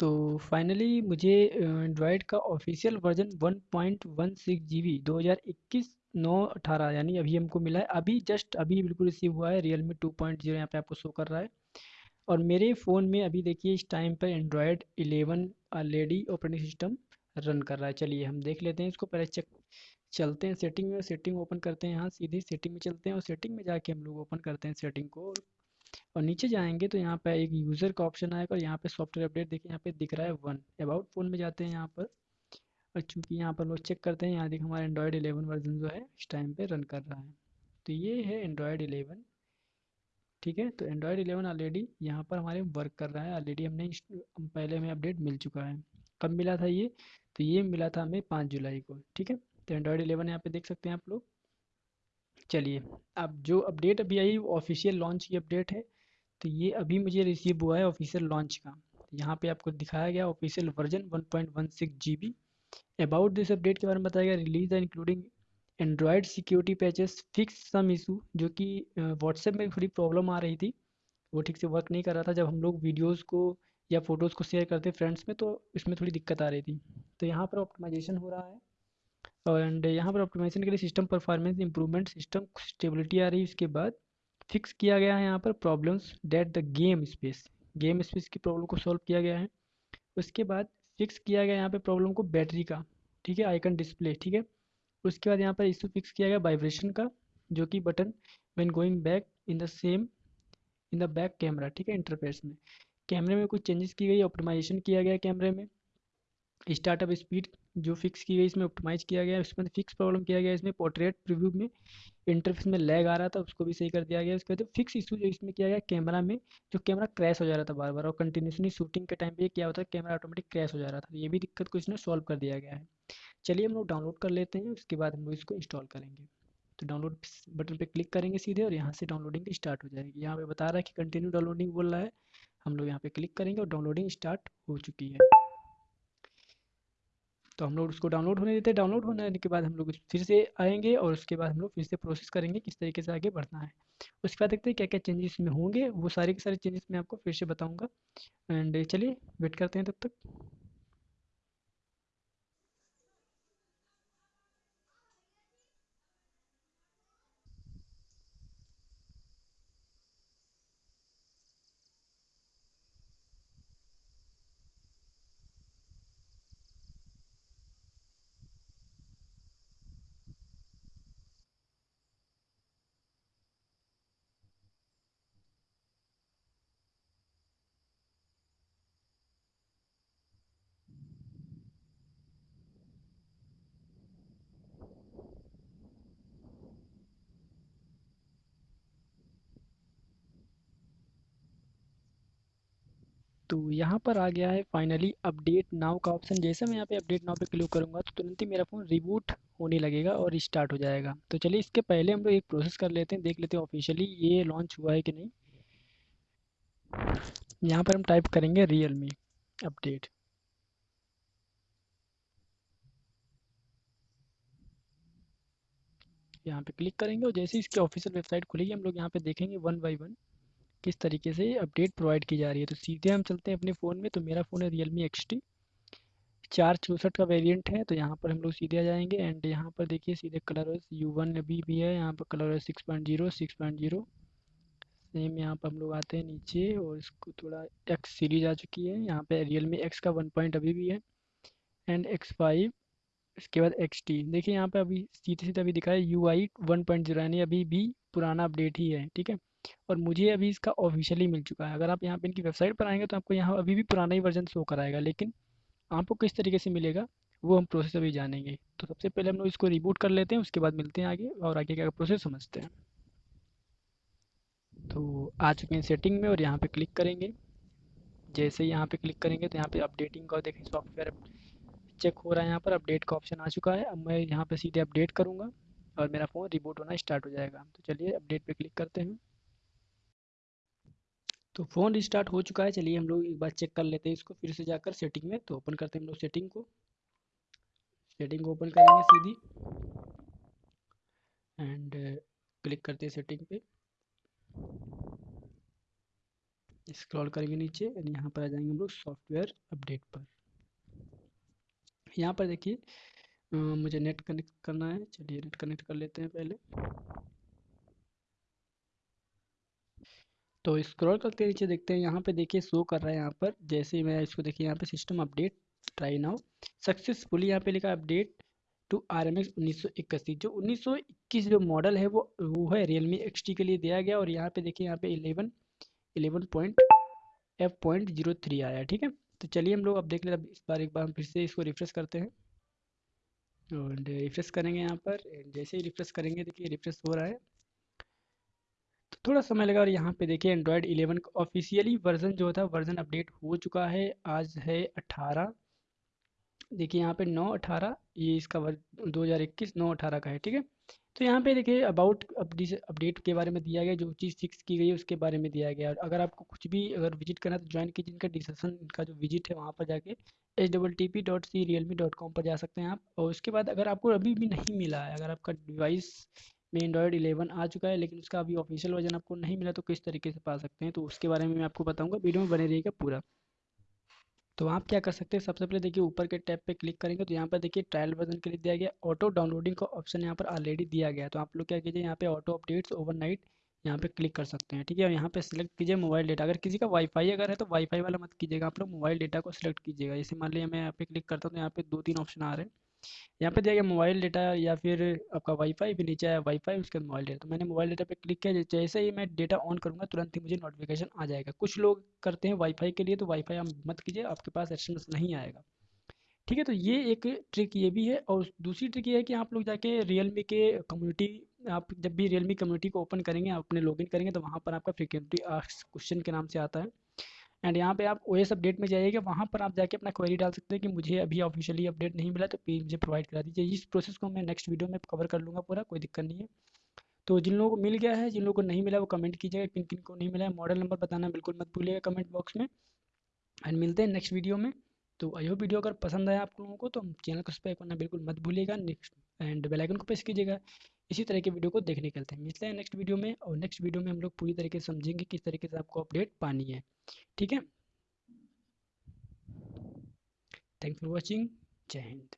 तो फाइनली मुझे एंड्रॉयड का ऑफिशियल वर्जन 1.16 जीबी 2021 नौ अठारह यानी अभी हमको मिला है। अभी जस्ट अभी बिल्कुल रिसीव हुआ है Realme two point zero यहाँ पे आपको शो कर रहा है। और मेरे फ़ोन में अभी देखिए इस टाइम पर Android 11 already operating system run कर रहा है। चलिए हम देख लेते हैं, इसको पहले चेक चलते हैं सेटिंग में सेटिंग ओपन करते हैं, यहाँ सीधे सेटिंग में चलते हैं और सेटिंग में जाके हम लोग ओपन करते हैं सेटिंग को। और नीचे जाएँगे तो यहाँ पर एक यूज़र का ऑप्शन आएगा और यहाँ पे सॉफ्टवेयर अपडेट देखिए यहाँ पे दिख रहा है वन अबाउट फ़ोन में जाते हैं यहाँ पर। और चूँकि यहाँ पर लोग चेक करते हैं, यहाँ देखिए हमारा एंड्रॉयड एलेवन वर्जन जो है, इस टाइम पे रन कर रहा है। तो ये है एंड्रॉयड एलेवन ठीक है? तो एंड्रॉयड एलेवन ऑलरेडी यहाँ पर हमारे वर्क कर रहा है। ऑलरेडी हमने पहले हमें अपडेट मिल चुका है। कब मिला था ये? तो ये मिला था हमें पाँच जुलाई को, ठीक है? तो एंड्रॉयड एलेवन यहाँ पे देख सकते हैं आप लोग। चलिए, अब जो अपडेट अभी आई ऑफिशियल लॉन्च की अपडेट है। तो ये अभी मुझे रिसीव हुआ है ऑफिशियल लॉन्च का। यहाँ पे आपको दिखाया गया official version 1.16 GB about this update के बारे में बताया गया रिलीज़ है including Android security patches fix some issue जो कि व्हाट्सएप में थोड़ी प्रॉब्लम आ रही थी। वो ठीक से वर्क नहीं कर रहा था। जब हम लोग वीडियोज़ को या फ़ोटोज़ को शेयर करते फ्रेंड्स में तो इसमें थोड़ी दिक्कत आ रही थी। तो यहाँ पर ऑप्टिमाइजेशन हो रहा है। और एंड यहाँ पर ऑप्टिमाइजेशन के लिए system performance improvement system stability आ रही है। उसके बाद फिक्स किया गया है यहाँ पर problems that the game space game space की प्रॉब्लम को सॉल्व किया गया है। उसके बाद फिक्स किया गया यहाँ पर प्रॉब्लम को बैटरी का, ठीक है आइकन डिस्प्ले ठीक है। उसके बाद यहाँ पर इशू फिक्स किया गया वाइब्रेशन का, जो कि button when going back in the same in the back camera ठीक है इंटरफेस में। कैमरे में कुछ चेंजेस की गई ऑप्टिमाइजेशन किया गया कैमरे में। स्टार्टअप स्पीड जो फिक्स की गई इसमें ऑप्टिमाइज किया गया इसमें फिक्स प्रॉब्लम किया गया, इसमें पोर्ट्रेट प्रीव्यू में इंटरफेस में लैग आ रहा था, उसको भी सही कर दिया गया। उसके बाद फिक्स इशू जो इसमें किया गया कैमरा में जो कैमरा क्रैश हो जा रहा था बार बार और कंटिन्यूसली शूटिंग के टाइम पे क्या होता है कैमरा ऑटोमेटिक क्रैश हो जा रहा था। ये भी दिक्कत को इसने सॉल्व कर दिया गया है। चलिए हम लोग डाउनलोड कर लेते हैं, उसके बाद हम लोग इसको इंस्टॉल करेंगे। तो डाउनलोड बटन पे क्लिक करेंगे सीधे और यहाँ से डाउनलोडिंग स्टार्ट हो जाएगी। यहाँ पे बता रहा है कि कंटिन्यू डाउनलोडिंग बोल रहा है, हम लोग यहाँ पे क्लिक करेंगे और डाउनलोडिंग स्टार्ट हो चुकी है। तो हम लोग उसको डाउनलोड होने देते हैं। डाउनलोड होने के बाद हम लोग फिर से आएँगे और उसके बाद हम लोग फिर से प्रोसेस करेंगे किस तरीके से आगे बढ़ना है। उसके बाद देखते हैं क्या क्या चेंजेस में होंगे। वो सारे के सारे चेंजेस मैं आपको फिर से बताऊँगा। एंड चलिए वेट करते हैं तब तक। तो यहाँ पर आ गया है फाइनली अपडेट नाउ का ऑप्शन जैसे मैं यहाँ पे अपडेट नाउ पे क्लिक करूँगा तो तुरंत ही मेरा फ़ोन रिबूट होने लगेगा और स्टार्ट हो जाएगा। तो चलिए इसके पहले हम लोग एक प्रोसेस कर लेते हैं, देख लेते हैं ऑफिशियली ये लॉन्च हुआ है कि नहीं। यहाँ पर हम टाइप करेंगे रियल मी अपडेट यहाँ पे क्लिक करेंगे और जैसे इसकी ऑफिशियल वेबसाइट खुलेगी, हम लोग यहाँ पे देखेंगे वन बाई वन किस तरीके से अपडेट प्रोवाइड की जा रही है। तो सीधे हम चलते हैं अपने फ़ोन में। तो मेरा फ़ोन है रियल मी एक्स टी चार चौंसठ का वेरिएंट है। तो यहाँ पर हम लोग सीधे आ जाएँगे। एंड यहाँ पर देखिए, सीधे कलर यू वन अभी भी है। यहाँ पर Color six point zero six point zero same यहाँ पर हम लोग आते हैं नीचे और इसको थोड़ा एक्स सीरीज़ आ चुकी है। यहाँ पे रियल मी एक्स का वन पॉइंट अभी भी है। एंड एक्स फाइव इसके बाद एक्स टी देखिए, यहाँ पे अभी सीधे सीधे अभी दिखा है U I one point zero यानी अभी भी पुराना अपडेट ही है। ठीक है? और मुझे अभी इसका ऑफिशियली मिल चुका है। अगर आप यहाँ पे इनकी वेबसाइट पर आएँगे तो आपको यहाँ अभी भी पुराना ही वर्जन शो कराएगा, लेकिन आपको किस तरीके से मिलेगा, वो हम प्रोसेस अभी जानेंगे। तो सबसे पहले हम लोग इसको रिबूट कर लेते हैं, उसके बाद मिलते हैं आगे और आगे क्या प्रोसेस समझते हैं। तो आ चुके हैं सेटिंग में और यहाँ पे क्लिक करेंगे। जैसे यहाँ पे क्लिक करेंगे तो यहाँ पे अपडेटिंग का देखें सॉफ्टवेयर चेक हो रहा है यहाँ पर अपडेट का ऑप्शन आ चुका है। अब मैं यहाँ पे सीधे अपडेट करूँगा और मेरा फ़ोन रिबूट होना स्टार्ट हो जाएगा। तो चलिए अपडेट पे क्लिक करते हैं। तो फ़ोन रिस्टार्ट हो चुका है। चलिए हम लोग एक बार चेक कर लेते हैं इसको, फिर से जाकर सेटिंग में तो ओपन करते हैं हम लोग सेटिंग को। सेटिंग को ओपन करेंगे सीधी। एंड क्लिक करते हैं सेटिंग पे। स्क्रॉल करेंगे नीचे एंड यहाँ पर आ जाएँगे हम लोग सॉफ्टवेयर अपडेट पर। यहाँ पर देखिए मुझे नेट कनेक्ट करना है। चलिए नेट कनेक्ट कर लेते हैं पहले। तो स्क्रॉल करके नीचे देखते हैं, यहाँ पे देखिए शो कर रहा है यहाँ पर। जैसे ही मैं इसको देखिए, यहाँ पे system update try now successfully यहाँ पे लिखा update to R M X उन्नीस सौ इक्कीस जो उन्नीस सौ इक्कीस जो मॉडल है, वो वो है रियल मी एक्स टी के लिए दिया गया और यहाँ पे देखिए, यहाँ पे eleven eleven point F point zero three आया, ठीक है? तो चलिए हम लोग अब देख लेते इस बार एक बार हम फिर से इसको रिफ्रेश करते हैं। और रिफ्रेश करेंगे यहाँ पर। जैसे ही रिफ्रेश करेंगे, देखिए रिफ्रेश हो रहा है। थोड़ा समय लगा और यहाँ पे देखिए एंड्रॉयड 11 का ऑफिशियली वर्जन जो था वर्जन अपडेट हो चुका है, आज है 18 देखिए यहाँ पे 9 18 ये इसका दो हज़ार का है, ठीक है? तो यहाँ पे देखिए अबाउट अपडेट के बारे में दिया गया, जो चीज़ फिक्स की गई है, उसके बारे में दिया गया। और अगर आपको कुछ भी अगर विज़िट करना तो ज्वाइन कीजिए, इनका डिस्क्रिप्शन का जो विज़िट है, वहाँ पर जाके H double T P dot C Realme dot com पर जा सकते हैं आप। और उसके बाद अगर आपको अभी भी नहीं मिला है, अगर आपका डिवाइस में एंड्रॉयड 11 आ चुका है, लेकिन उसका अभी ऑफिशियल वर्जन आपको नहीं मिला तो किस तरीके से पा सकते हैं? तो उसके बारे में मैं आपको बताऊँगा, वीडियो में बने रहिएगा पूरा। तो आप क्या कर सकते हैं, सबसे पहले देखिए ऊपर के टैब पे क्लिक करेंगे तो यहाँ पर देखिए ट्रायल वर्जन के लिए दिया गया ऑटो डाउनलोडिंग का ऑप्शन यहाँ पर ऑलरेडी दिया गया तो आप लोग क्या कीजिए, यहाँ पे ऑटो अपडेट्स ओवरनाइट यहाँ पे क्लिक कर सकते हैं, ठीक है? यहाँ पे सिलेक्ट कीजिए मोबाइल डेटा अगर किसी का वाईफाई अगर है तो वाईफाई वाला मत कीजिएगा, आप लोग मोबाइल डेटा को सिलेक्ट कीजिएगा। जैसे मान लिया मैं यहाँ पे क्लिक करता हूँ तो यहाँ पे दो तीन ऑप्शन आ रहे हैं। यहाँ पे दिया गया मोबाइल डेटा या फिर आपका वाईफाई भी नीचे आया वाईफाई उसके बाद मोबाइल डेटा तो मैंने मोबाइल डेटा पे क्लिक किया, जैसे ही मैं डेटा ऑन करूँगा, तुरंत ही मुझे नोटिफिकेशन आ जाएगा। कुछ लोग करते हैं वाईफाई के लिए तो वाईफाई आप मत कीजिए, आपके पास एस नहीं आएगा। ठीक है तो ये एक ट्रिक ये भी है और दूसरी ट्रिक ये है कि आप लोग जाके रियल मी के कम्युनिटी आप जब भी रियल मी कम्युनिटी को ओपन करेंगे, आप अपने लॉगिन करेंगे तो वहाँ पर आपका फ्रिक्वेंटली क्वेश्चन के नाम से आता है। एंड यहाँ पे आप ओ एस अपडेट में जाइएगा, वहाँ पर आप जाके अपना क्वेरी डाल सकते हैं कि मुझे अभी ऑफिशियली अपडेट नहीं मिला तो प्लीज़ मुझे प्रोवाइड करा दीजिए। इस प्रोसेस को मैं नेक्स्ट वीडियो में कवर कर लूँगा पूरा, कोई दिक्कत नहीं है। तो जिन लोगों को मिल गया है, जिन लोगों को नहीं मिला, वो कमेंट कीजिएगा, किन किन को नहीं मिला है। मॉडल नंबर बताना बिल्कुल मत भूलिएगा कमेंट बॉक्स में। एंड मिलते हैं नेक्स्ट वीडियो में। तो आई होप वीडियो अगर पसंद आया आप लोगों को तो चैनल को सब्सक्राइब करना बिल्कुल मत भूलिएगा। नेक्स्ट एंड बेलाइकन को प्रेस कीजिएगा। इसी तरह के वीडियो को देखने के लिए मिलते हैं नेक्स्ट वीडियो में और नेक्स्ट वीडियो में हम लोग पूरी तरीके से समझेंगे किस तरीके से आपको अपडेट पानी है। ठीक है? थैंक फॉर वॉचिंग जय हिंद।